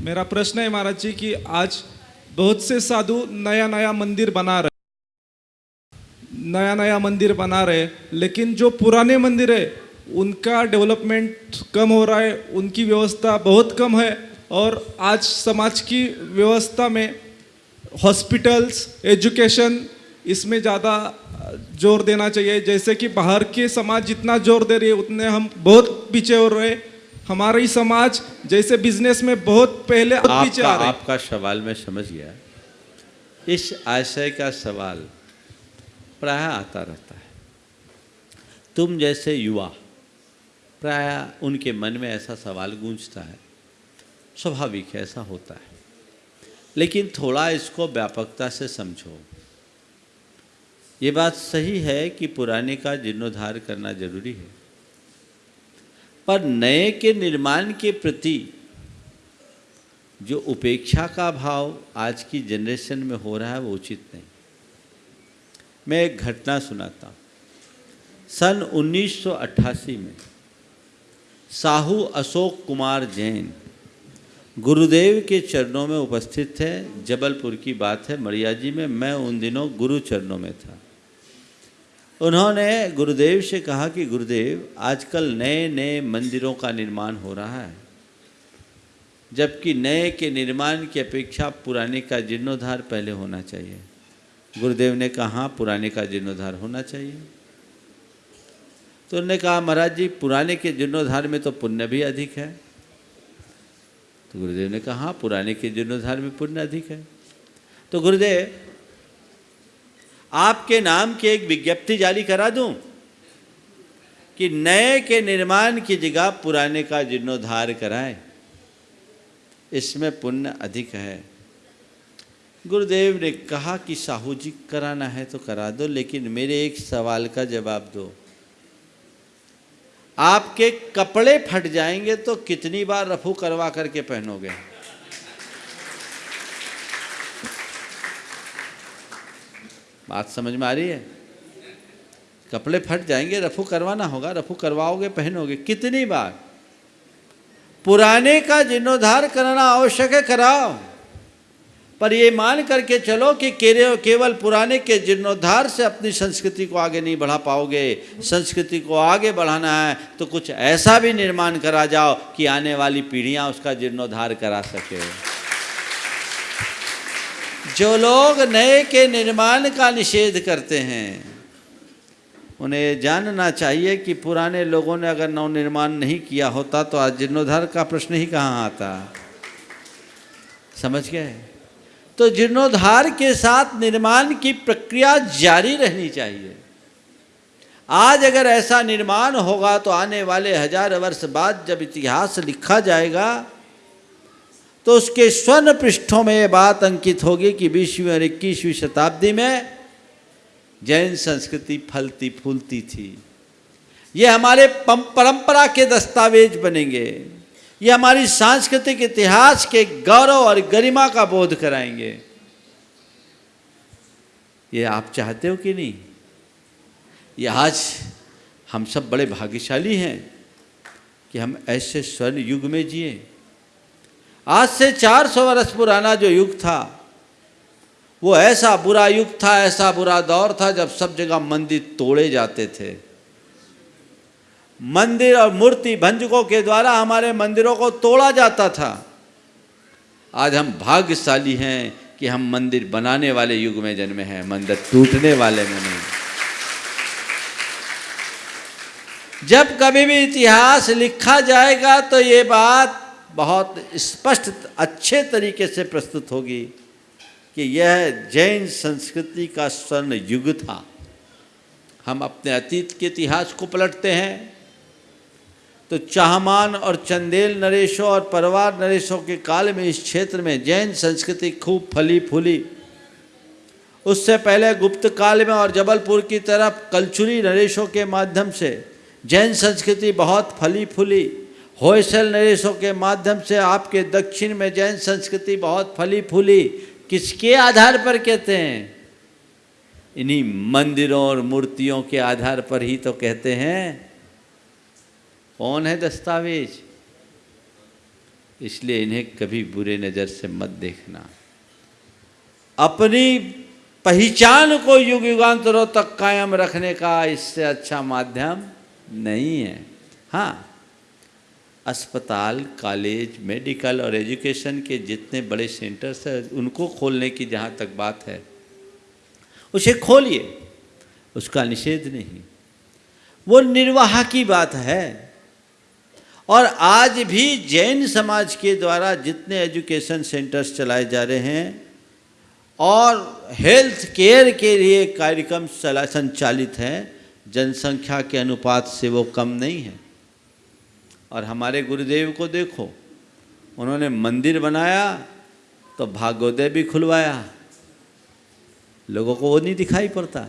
मेरा प्रश्न है महाराज जी कि आज बहुत से साधु नया नया मंदिर बना रहे नया नया मंदिर बना रहे लेकिन जो पुराने मंदिर है, उनका डेवलपमेंट कम हो रहा है, उनकी व्यवस्था बहुत कम है, और आज समाज की व्यवस्था में हॉस्पिटल्स, एजुकेशन, इसमें ज़्यादा ज़ोर देना चाहिए। जैसे कि बाहर के समाज जितना ज़ोर दे रही है, उतने हम बहुत पीछे हो रहे हैं। हमारा ही समाज जैसे बिज़नेस में बहुत पहले आपका आपका सवाल मैं समझ गया। इस आशय का सवाल प्राय आता रहता है। तुम जैसे युवा प्राय उनके मन में ऐसा सवाल गूंजता है। स्वाभाविक है ऐसा होता है। लेकिन थोड़ा इसको व्यापकता से समझो। ये बात सही है कि पुराने का जीर्णोद्धार करना ज़रूरी है। पर नए के निर्माण के प्रति जो उपेक्षा का भाव आज की जनरेशन में हो रहा है वो उचित नहीं। मैं एक घटना सुनाता हूँ। सन 1988 में साहू अशोक कुमार जैन गुरुदेव के चरणों में उपस्थित थे, जबलपुर की बात है, मड़िया जी में, मैं उन दिनों गुरु चरणों में था। उन्होंने गुरुदेव से कहा कि गुरुदेव, आजकल नए नए मंदिरों का निर्माण हो रहा है। जबकि नए के निर्माण की अपेक्षा पुराने का जीर्णोद्धार पहले होना चाहिए। गुरुदेव ने कहा पुराने का जीर्णोद्धार होना चाहिए। तो उन्होंने कहा, महाराज जी, पुराने के जीर्णोद्धार में तो पुण्य भी अधिक है। तो गुरुदेव ने कहा पुराने के जीर्णोद्धार में पुण्य अधिक है। तो गुरुदेव आपके नाम की एक विज्ञप्ति जारी करा दूँ कि नए के निर्माण की जगह पुराने का जीर्णोद्धार कराएँ। इसमें पुण्य अधिक है। गुरुदेव ने कहा कि साहू जी, कराना है तो करा दो, लेकिन मेरे एक सवाल का जवाब दो। आपके कपड़े फट जाएँगे तो कितनी बार रफू करवा करके पहनोगे? बात समझ में आ रही है? कपड़े फट जाएँगे, रफू करवाना होगा, रफू करवाओगे, पहनोगे। कितनी बार? पुराने का जीर्णोद्धार कराना आवश्यक है, कराओ। पर ये मान करके चलो कि केवल पुराने के जीर्णोद्धार से अपनी संस्कृति को आगे नहीं बढ़ा पाओगे। संस्कृति को आगे बढ़ाना है तो कुछ ऐसा भी निर्माण करा जाओ कि आने वाली पीढ़ियाँ उसका जीर्णोद्धार करा सके। जो लोग नए के निर्माण का निषेध करते हैं, उन्हें जानना चाहिए कि पुराने लोगों ने अगर नव निर्माण नहीं किया होता तो आज जीर्णोद्धार का प्रश्न ही कहाँ आता। समझ गए? तो जीर्णोद्धार के साथ निर्माण की प्रक्रिया जारी रहनी चाहिए। आज अगर ऐसा निर्माण होगा तो आने वाले हज़ार वर्ष बाद जब इतिहास लिखा जाएगा तो उसके स्वर्ण पृष्ठों में यह बात अंकित होगी कि बीसवीं और इक्कीसवीं शताब्दी में जैन संस्कृति फलती फूलती थी। ये हमारे परंपरा के दस्तावेज़ बनेंगे। ये हमारी सांस्कृतिक इतिहास के गौरव और गरिमा का बोध कराएँगे। ये आप चाहते हो कि नहीं? ये आज हम सब बड़े भाग्यशाली हैं कि हम ऐसे स्वर्ण युग में जिए। आज से 400 वर्ष पुराना जो युग था, वो ऐसा बुरा युग था, ऐसा बुरा दौर था जब सब जगह मंदिर तोड़े जाते थे। मंदिर और मूर्ति भंजकों के द्वारा हमारे मंदिरों को तोड़ा जाता था। आज हम भाग्यशाली हैं कि हम मंदिर बनाने वाले युग में जन्मे हैं, मंदिर टूटने वाले में नहीं। जब कभी भी इतिहास लिखा जाएगा तो ये बात बहुत स्पष्ट, अच्छे तरीके से प्रस्तुत होगी कि यह जैन संस्कृति का स्वर्ण युग था। हम अपने अतीत के इतिहास को पलटते हैं। तो चाहमान और चंदेल नरेशों और परवार नरेशों के काल में इस क्षेत्र में जैन संस्कृति खूब फली फूली उससे पहले गुप्त काल में और जबलपुर की तरफ़ कलचुरी नरेशों के माध्यम से जैन संस्कृति बहुत फली फूली होयसल नरेशों के माध्यम से आपके दक्षिण में जैन संस्कृति बहुत फली फूली किसके आधार पर कहते हैं? इन्हीं मंदिरों और मूर्तियों के आधार पर ही तो कहते हैं। कौन है दस्तावेज़? इसलिए इन्हें कभी बुरे नज़र से मत देखना। अपनी पहचान को युग युगांतरों तक कायम रखने का इससे अच्छा माध्यम नहीं है। हाँ अस्पताल, कॉलेज, मेडिकल और एजुकेशन के जितने बड़े सेंटर्स हैं, उनको खोलने की जहाँ तक बात है, उसे खोलिए। उसका निषेध नहीं। वो निर्वाह की बात है। और आज भी जैन समाज के द्वारा जितने एजुकेशन सेंटर्स चलाए जा रहे हैं, और हेल्थ केयर के लिए कार्यक्रम चला, संचालित हैं, जनसंख्या के अनुपात से वो कम नहीं है। और हमारे गुरुदेव को देखो। उन्होंने मंदिर बनाया तो भागोदय भी खुलवाया। लोगों को वो नहीं दिखाई पड़ता।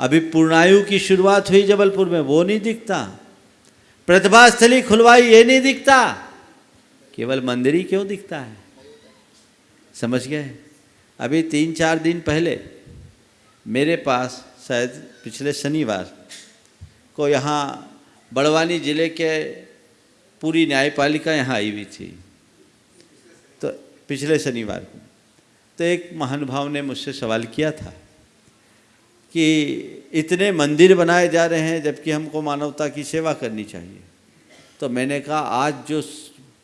अभी पूर्णायु की शुरुआत हुई जबलपुर में, वो नहीं दिखता। प्रतिभा स्थली खुलवाई, ये नहीं दिखता। केवल मंदिर ही क्यों दिखता है? समझ गए? अभी तीन चार दिन पहले, मेरे पास शायद पिछले शनिवार को यहाँ बड़वानी ज़िले के पूरी न्यायपालिका यहाँ आई हुई थी। तो पिछले शनिवार को तो एक महानुभाव ने मुझसे सवाल किया था कि इतने मंदिर बनाए जा रहे हैं जबकि हमको मानवता की सेवा करनी चाहिए। तो मैंने कहा, आज जो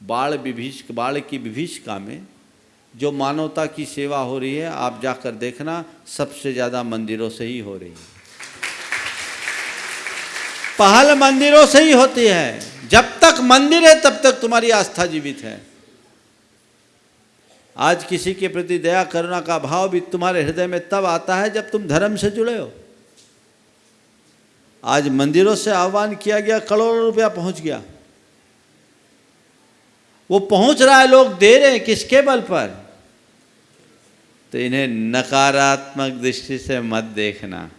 बाढ़ विभीष बाढ़ की विभीषिका में जो मानवता की सेवा हो रही है, आप जाकर देखना, सबसे ज़्यादा मंदिरों से ही हो रही है। पहल मंदिरों से ही होती है। जब तक मंदिर है, तब तक तुम्हारी आस्था जीवित है। आज किसी के प्रति दया, करुणा का भाव भी तुम्हारे हृदय में तब आता है, जब तुम धर्म से जुड़े हो। आज मंदिरों से आह्वान किया गया, करोड़ों रुपया पहुँच गया। वो पहुँच रहा है, लोग दे रहे हैं किसके बल पर? तो इन्हें नकारात्मक दृष्टि से मत देखना।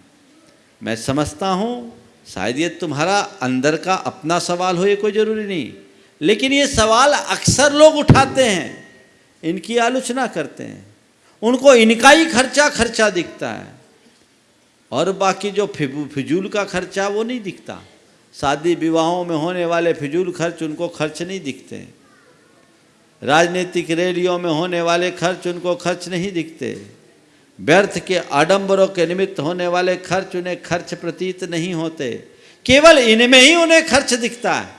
मैं समझता हूँ शायद ये तुम्हारा अंदर का अपना सवाल हो, ये कोई ज़रूरी नहीं। लेकिन ये सवाल अक्सर लोग उठाते हैं, इनकी आलोचना करते हैं। उनको इनका ही खर्चा खर्चा दिखता है। और बाकी जो फिजूल का खर्चा वो नहीं दिखता। शादी विवाहों में होने वाले फिजूल खर्च उनको खर्च नहीं दिखते। राजनीतिक रैलियों में होने वाले खर्च उनको खर्च नहीं दिखते। व्यर्थ के आडंबरों के निमित्त होने वाले खर्च उन्हें खर्च प्रतीत नहीं होते। केवल इनमें ही उन्हें खर्च दिखता है।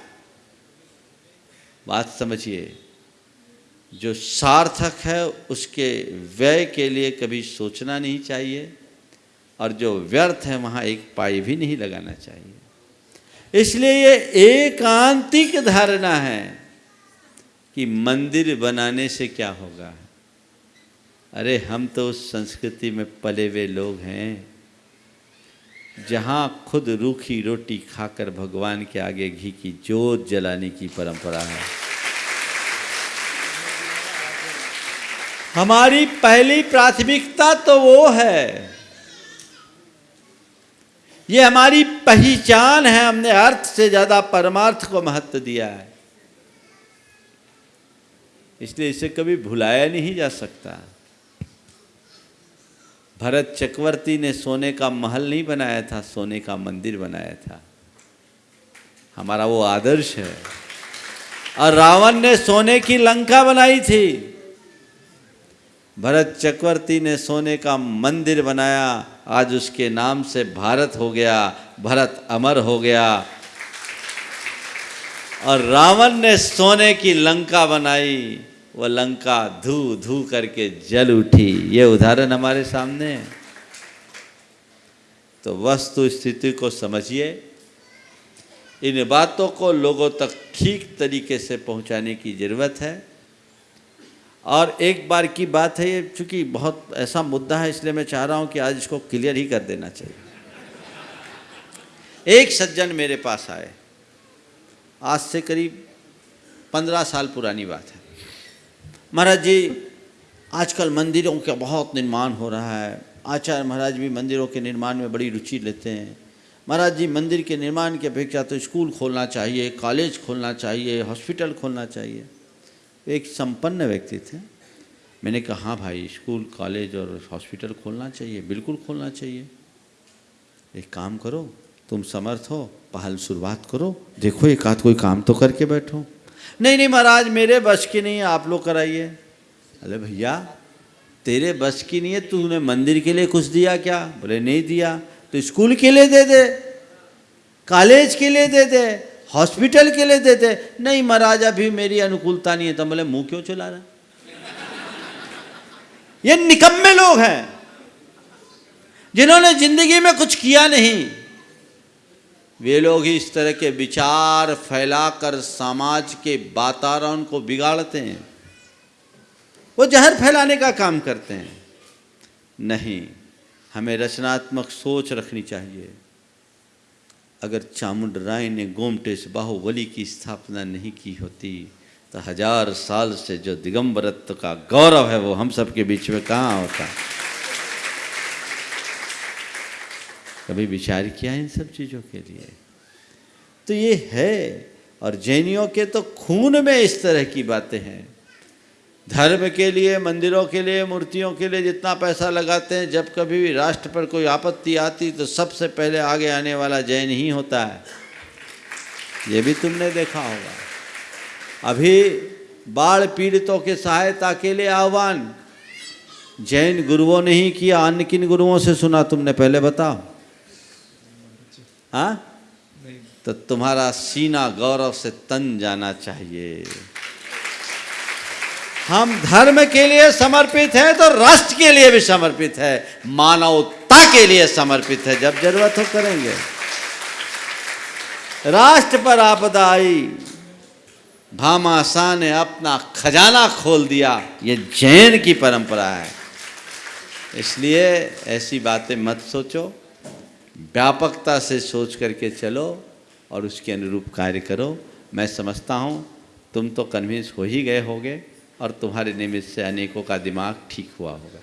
बात समझिए, जो सार्थक है, उसके व्यय के लिए कभी सोचना नहीं चाहिए, और जो व्यर्थ है, वहाँ एक पाई भी नहीं लगाना चाहिए। इसलिए ये एकांतिक धारणा है कि मंदिर बनाने से क्या होगा। अरे हम तो उस संस्कृति में पले हुए लोग हैं, जहाँ खुद रूखी रोटी खाकर भगवान के आगे घी की जोत जलाने की परंपरा है। हमारी पहली प्राथमिकता तो वो है। ये हमारी पहचान है, हमने अर्थ से ज़्यादा परमार्थ को महत्व दिया है। इसलिए इसे कभी भुलाया नहीं जा सकता। भरत चक्रवर्ती ने सोने का महल नहीं बनाया था, सोने का मंदिर बनाया था। हमारा वो आदर्श है। और रावण ने सोने की लंका बनाई थी। भरत चक्रवर्ती ने सोने का मंदिर बनाया। आज उसके नाम से भारत हो गया, भरत अमर हो गया। और रावण ने सोने की लंका बनाई। वह लंका धू धू करके जल उठी। ये उदाहरण हमारे सामने है। तो वस्तु स्थिति को समझिए। इन बातों को लोगों तक ठीक तरीके से पहुँचाने की ज़रूरत है। और एक बार की बात है ये, चूँकि बहुत ऐसा मुद्दा है, इसलिए मैं चाह रहा हूँ कि आज इसको क्लियर ही कर देना चाहिए। एक सज्जन मेरे पास आए। आज से करीब पंद्रह साल पुरानी बात है। महाराज जी, आजकल मंदिरों का बहुत निर्माण हो रहा है। आचार्य महाराज भी मंदिरों के निर्माण में बड़ी रुचि लेते हैं। महाराज जी, मंदिर के निर्माण की अपेक्षा तो स्कूल खोलना चाहिए, कॉलेज खोलना चाहिए, हॉस्पिटल खोलना चाहिए। एक संपन्न व्यक्ति थे। मैंने कहा हाँ भाई, स्कूल, कॉलेज और हॉस्पिटल खोलना चाहिए, बिल्कुल खोलना चाहिए। एक काम करो, तुम समर्थ हो, पहल शुरुआत करो, देखो एक आध कोई काम तो करके बैठो। नहीं नहीं महाराज, मेरे बस की नहीं है, आप लोग कराइए। अरे भैया, तेरे बस की नहीं है, तूने मंदिर के लिए कुछ दिया क्या? बोले, नहीं दिया। तो स्कूल के लिए दे दे, कॉलेज के लिए दे दे, हॉस्पिटल के लिए दे दे। नहीं महाराज, अभी मेरी अनुकूलता नहीं है। तो बोले, मुँह क्यों चला रहा ये निकम्मे लोग हैं, जिन्होंने ज़िंदगी में कुछ किया नहीं। वे लोग ही इस तरह के विचार फैलाकर समाज के वातावरण को बिगाड़ते हैं। वो जहर फैलाने का काम करते हैं। नहीं, हमें रचनात्मक सोच रखनी चाहिए। अगर चामुंड राय ने गोमटेश बाहुबली की स्थापना नहीं की होती तो हज़ार साल से जो दिगंबरत्व का गौरव है, वो हम सबके बीच में कहाँ होता? कभी विचार किया इन सब चीज़ों के लिए? तो ये है, और जैनियों के तो खून में इस तरह की बातें हैं। धर्म के लिए, मंदिरों के लिए, मूर्तियों के लिए जितना पैसा लगाते हैं, जब कभी भी राष्ट्र पर कोई आपत्ति आती तो सबसे पहले आगे आने वाला जैन ही होता है। ये भी तुमने देखा होगा। अभी बाढ़ पीड़ितों के सहायता के लिए आह्वान। जैन गुरुओं ने ही किया, अन्य किन गुरुओं से सुना तुमने? पहले बताओ। हाँ? तो तुम्हारा सीना गौरव से तन जाना चाहिए। हम धर्म के लिए समर्पित है तो राष्ट्र के लिए भी समर्पित है। मानवता के लिए समर्पित है जब ज़रूरत हो करेंगे। राष्ट्र पर आपदा आई भामाशाह ने अपना खजाना खोल दिया। ये जैन की परंपरा है। इसलिए ऐसी बातें मत सोचो। व्यापकता से सोच करके चलो और उसके अनुरूप कार्य करो। मैं समझता हूँ, तुम तो कन्विंस हो ही गए होगे और तुम्हारे निमित्त से अनेकों का दिमाग ठीक हुआ होगा।